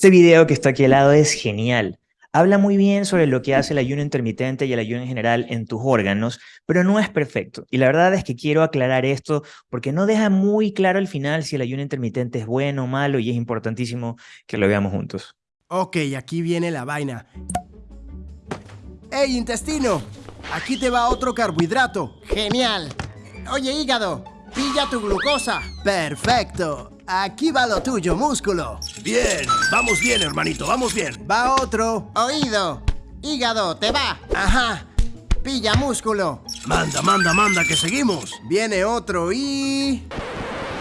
Este video que está aquí al lado es genial. Habla muy bien sobre lo que hace el ayuno intermitente y el ayuno en general en tus órganos, pero no es perfecto. Y la verdad es que quiero aclarar esto porque no deja muy claro al final si el ayuno intermitente es bueno o malo y es importantísimo que lo veamos juntos. Ok, aquí viene la vaina. ¡Ey, intestino! Aquí te va otro carbohidrato. Genial. Oye, hígado, pilla tu glucosa. Perfecto. Aquí va lo tuyo, músculo. Bien, vamos bien, hermanito, vamos bien. Va otro. Oído, hígado, te va. Ajá. Pilla músculo. Manda, manda, manda, que seguimos. Viene otro y...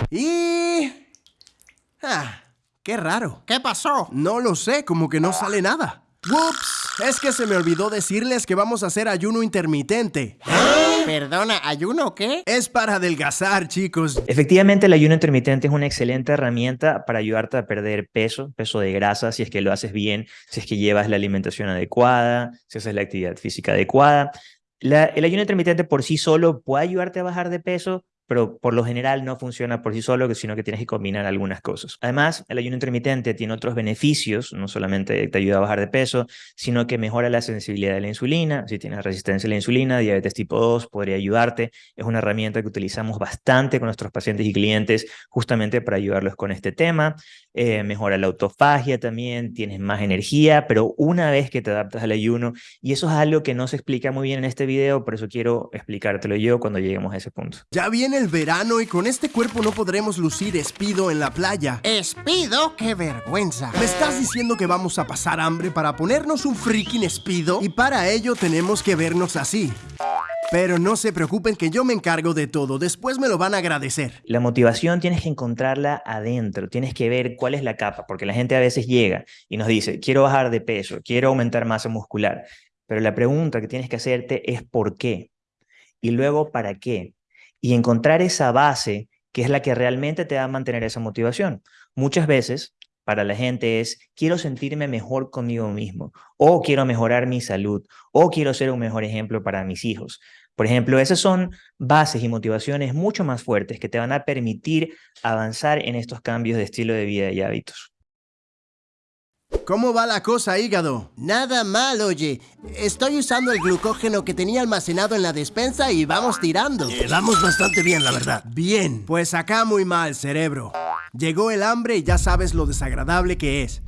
Y... Ah, qué raro. ¿Qué pasó? No lo sé, como que no sale nada. ¡Ups! Es que se me olvidó decirles que vamos a hacer ayuno intermitente. Perdona, ¿ayuno qué? Es para adelgazar, chicos. Efectivamente, el ayuno intermitente es una excelente herramienta para ayudarte a perder peso, peso de grasa, si es que lo haces bien, si es que llevas la alimentación adecuada, si haces la actividad física adecuada. el ayuno intermitente por sí solo puede ayudarte a bajar de peso, pero por lo general no funciona por sí solo, sino que tienes que combinar algunas cosas. Además, el ayuno intermitente tiene otros beneficios, no solamente te ayuda a bajar de peso, sino que mejora la sensibilidad de la insulina. Si tienes resistencia a la insulina, diabetes tipo 2, podría ayudarte. Es una herramienta que utilizamos bastante con nuestros pacientes y clientes justamente para ayudarlos con este tema. Eh, mejora la autofagia también, tienes más energía, pero una vez que te adaptas al ayuno, y eso es algo que no se explica muy bien en este video, por eso quiero explicártelo yo cuando lleguemos a ese punto. Ya viene el verano y con este cuerpo no podremos lucir espido en la playa. ¿Espido? ¡Qué vergüenza! ¿Me estás diciendo que vamos a pasar hambre para ponernos un freaking espido? Y para ello tenemos que vernos así. Pero no se preocupen que yo me encargo de todo, después me lo van a agradecer. La motivación tienes que encontrarla adentro, tienes que ver cuál es la capa, porque la gente a veces llega y nos dice, quiero bajar de peso, quiero aumentar masa muscular, pero la pregunta que tienes que hacerte es ¿por qué? Y luego ¿para qué? Y encontrar esa base que es la que realmente te va a mantener esa motivación. Muchas veces para la gente es quiero sentirme mejor conmigo mismo o quiero mejorar mi salud o quiero ser un mejor ejemplo para mis hijos. Por ejemplo, esas son bases y motivaciones mucho más fuertes que te van a permitir avanzar en estos cambios de estilo de vida y hábitos. ¿Cómo va la cosa, hígado? Nada mal, oye. Estoy usando el glucógeno que tenía almacenado en la despensa y vamos tirando. Eh, vamos bastante bien, la verdad. Bien, pues acá muy mal, cerebro. Llegó el hambre y ya sabes lo desagradable que es.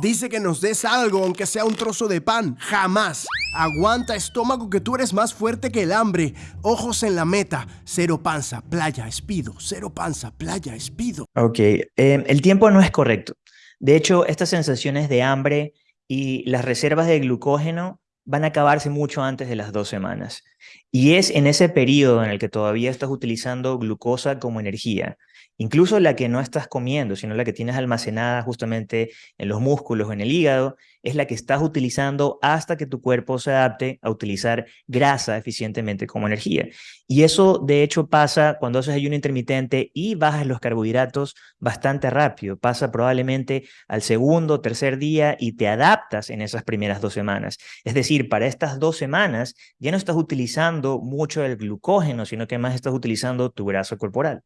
Dice que nos des algo, aunque sea un trozo de pan. Jamás. Aguanta, estómago, que tú eres más fuerte que el hambre. Ojos en la meta. Cero panza, playa, espido. Cero panza, playa, espido. Ok, em, el tiempo no es correcto. De hecho, estas sensaciones de hambre y las reservas de glucógeno van a acabarse mucho antes de las dos semanas. Y es en ese periodo en el que todavía estás utilizando glucosa como energía incluso la que no estás comiendo, sino la que tienes almacenada justamente en los músculos en el hígado, es la que estás utilizando hasta que tu cuerpo se adapte a utilizar grasa eficientemente como energía. Y eso de hecho pasa cuando haces ayuno intermitente y bajas los carbohidratos bastante rápido. Pasa probablemente al segundo tercer día y te adaptas en esas primeras dos semanas. Es decir, para estas dos semanas ya no estás utilizando mucho el glucógeno, sino que más estás utilizando tu grasa corporal.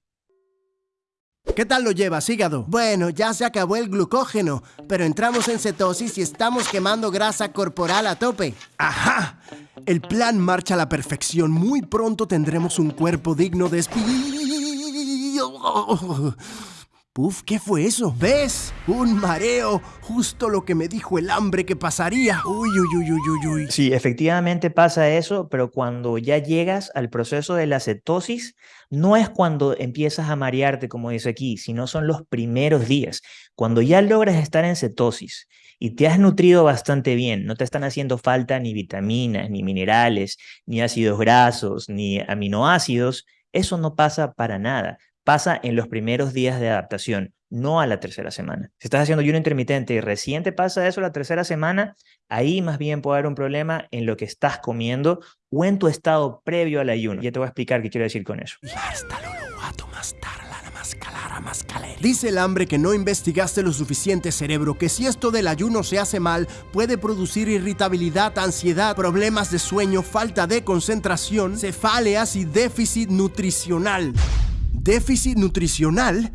¿Qué tal lo llevas, hígado? Bueno, ya se acabó el glucógeno, pero entramos en cetosis y estamos quemando grasa corporal a tope. ¡Ajá! El plan marcha a la perfección. Muy pronto tendremos un cuerpo digno de Puf, ¿qué fue eso? ¿Ves? Un mareo. Justo lo que me dijo el hambre que pasaría. Uy, uy, uy, uy, uy, uy. Sí, efectivamente pasa eso, pero cuando ya llegas al proceso de la cetosis, no es cuando empiezas a marearte, como dice aquí, sino son los primeros días. Cuando ya logras estar en cetosis y te has nutrido bastante bien, no te están haciendo falta ni vitaminas, ni minerales, ni ácidos grasos, ni aminoácidos, eso no pasa para nada pasa en los primeros días de adaptación, no a la tercera semana. Si estás haciendo ayuno intermitente y recién te pasa eso la tercera semana, ahí más bien puede haber un problema en lo que estás comiendo o en tu estado previo al ayuno. Ya te voy a explicar qué quiero decir con eso. Dice el hambre que no investigaste lo suficiente cerebro, que si esto del ayuno se hace mal, puede producir irritabilidad, ansiedad, problemas de sueño, falta de concentración, cefaleas y déficit nutricional déficit nutricional.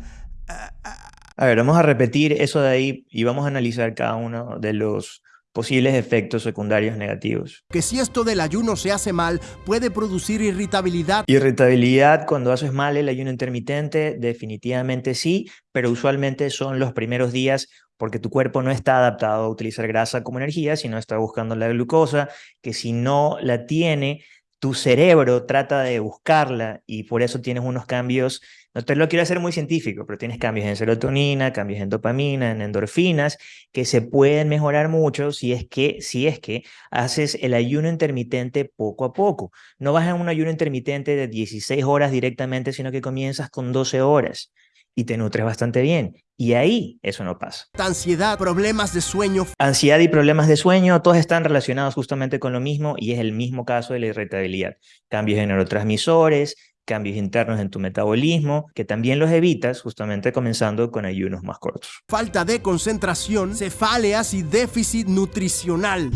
A ver, vamos a repetir eso de ahí y vamos a analizar cada uno de los posibles efectos secundarios negativos. Que si esto del ayuno se hace mal, puede producir irritabilidad. Irritabilidad cuando haces mal el ayuno intermitente, definitivamente sí, pero usualmente son los primeros días porque tu cuerpo no está adaptado a utilizar grasa como energía, sino está buscando la glucosa, que si no la tiene, tu cerebro trata de buscarla y por eso tienes unos cambios, no te lo quiero hacer muy científico, pero tienes cambios en serotonina, cambios en dopamina, en endorfinas, que se pueden mejorar mucho si es que, si es que haces el ayuno intermitente poco a poco. No vas a un ayuno intermitente de 16 horas directamente, sino que comienzas con 12 horas y te nutres bastante bien. Y ahí eso no pasa. Ansiedad, problemas de sueño. Ansiedad y problemas de sueño, todos están relacionados justamente con lo mismo y es el mismo caso de la irritabilidad. Cambios en neurotransmisores, cambios internos en tu metabolismo, que también los evitas justamente comenzando con ayunos más cortos. Falta de concentración, cefaleas y déficit nutricional.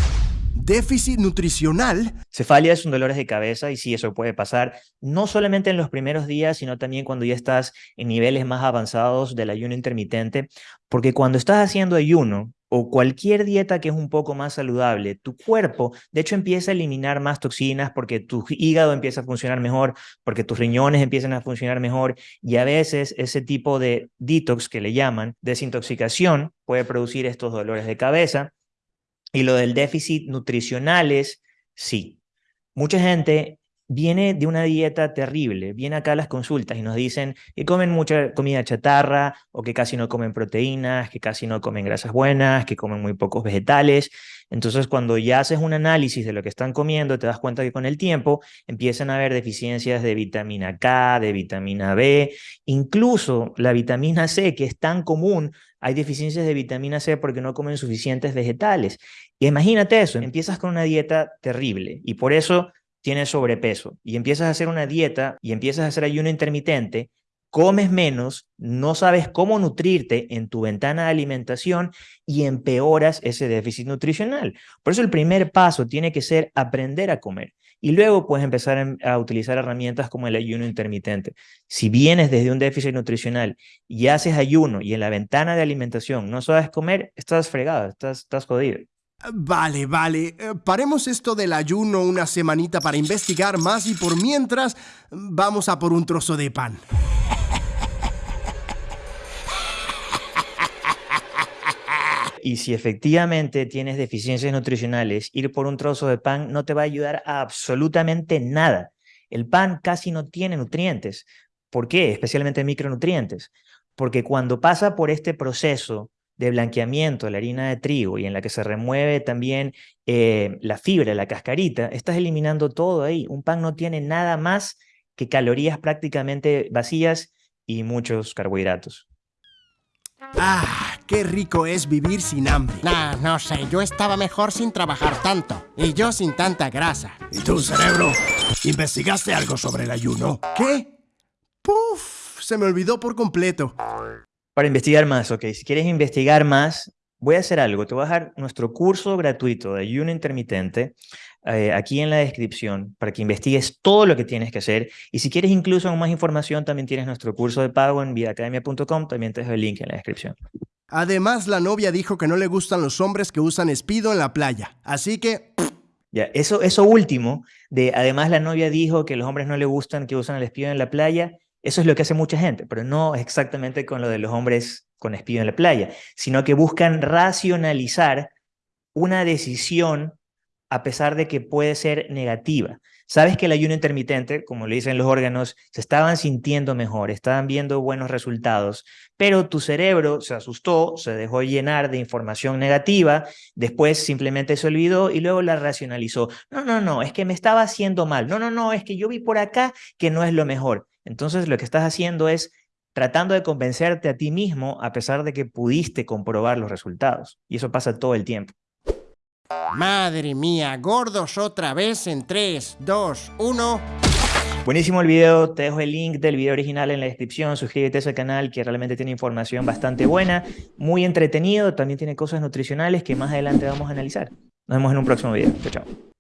Déficit nutricional. Cefalias son dolores de cabeza y sí, eso puede pasar no solamente en los primeros días, sino también cuando ya estás en niveles más avanzados del ayuno intermitente, porque cuando estás haciendo ayuno o cualquier dieta que es un poco más saludable, tu cuerpo de hecho empieza a eliminar más toxinas porque tu hígado empieza a funcionar mejor, porque tus riñones empiezan a funcionar mejor y a veces ese tipo de detox que le llaman desintoxicación puede producir estos dolores de cabeza y lo del déficit nutricional es, sí. Mucha gente viene de una dieta terrible, viene acá las consultas y nos dicen que comen mucha comida chatarra o que casi no comen proteínas, que casi no comen grasas buenas, que comen muy pocos vegetales. Entonces, cuando ya haces un análisis de lo que están comiendo, te das cuenta que con el tiempo empiezan a haber deficiencias de vitamina K, de vitamina B, incluso la vitamina C, que es tan común, hay deficiencias de vitamina C porque no comen suficientes vegetales. Y imagínate eso, empiezas con una dieta terrible y por eso tienes sobrepeso y empiezas a hacer una dieta y empiezas a hacer ayuno intermitente, comes menos, no sabes cómo nutrirte en tu ventana de alimentación y empeoras ese déficit nutricional. Por eso el primer paso tiene que ser aprender a comer. Y luego puedes empezar a utilizar herramientas como el ayuno intermitente. Si vienes desde un déficit nutricional y haces ayuno y en la ventana de alimentación no sabes comer, estás fregado, estás, estás jodido. Vale, vale. Eh, paremos esto del ayuno una semanita para investigar más y por mientras vamos a por un trozo de pan. Y si efectivamente tienes deficiencias nutricionales, ir por un trozo de pan no te va a ayudar a absolutamente nada. El pan casi no tiene nutrientes. ¿Por qué? Especialmente micronutrientes. Porque cuando pasa por este proceso de blanqueamiento de la harina de trigo y en la que se remueve también eh, la fibra, la cascarita, estás eliminando todo ahí. Un pan no tiene nada más que calorías prácticamente vacías y muchos carbohidratos. Ah, qué rico es vivir sin hambre. Nah, no sé, yo estaba mejor sin trabajar tanto. Y yo sin tanta grasa. ¿Y tú, cerebro? ¿Investigaste algo sobre el ayuno? ¿Qué? Puf, se me olvidó por completo. Para investigar más, ok. Si quieres investigar más, voy a hacer algo. Te voy a dejar nuestro curso gratuito de ayuno intermitente eh, aquí en la descripción para que investigues todo lo que tienes que hacer. Y si quieres incluso más información, también tienes nuestro curso de pago en vidaacademia.com. También te dejo el link en la descripción. Además, la novia dijo que no le gustan los hombres que usan espido en la playa. Así que... Ya, eso, eso último, de además la novia dijo que los hombres no le gustan que usan el espido en la playa, eso es lo que hace mucha gente, pero no exactamente con lo de los hombres con espido en la playa, sino que buscan racionalizar una decisión a pesar de que puede ser negativa. Sabes que el ayuno intermitente, como le dicen los órganos, se estaban sintiendo mejor, estaban viendo buenos resultados, pero tu cerebro se asustó, se dejó llenar de información negativa, después simplemente se olvidó y luego la racionalizó. No, no, no, es que me estaba haciendo mal. No, no, no, es que yo vi por acá que no es lo mejor. Entonces lo que estás haciendo es tratando de convencerte a ti mismo a pesar de que pudiste comprobar los resultados. Y eso pasa todo el tiempo. Madre mía, gordos otra vez en 3, 2, 1... Buenísimo el video, te dejo el link del video original en la descripción, suscríbete a ese canal que realmente tiene información bastante buena, muy entretenido, también tiene cosas nutricionales que más adelante vamos a analizar. Nos vemos en un próximo video, chao chao.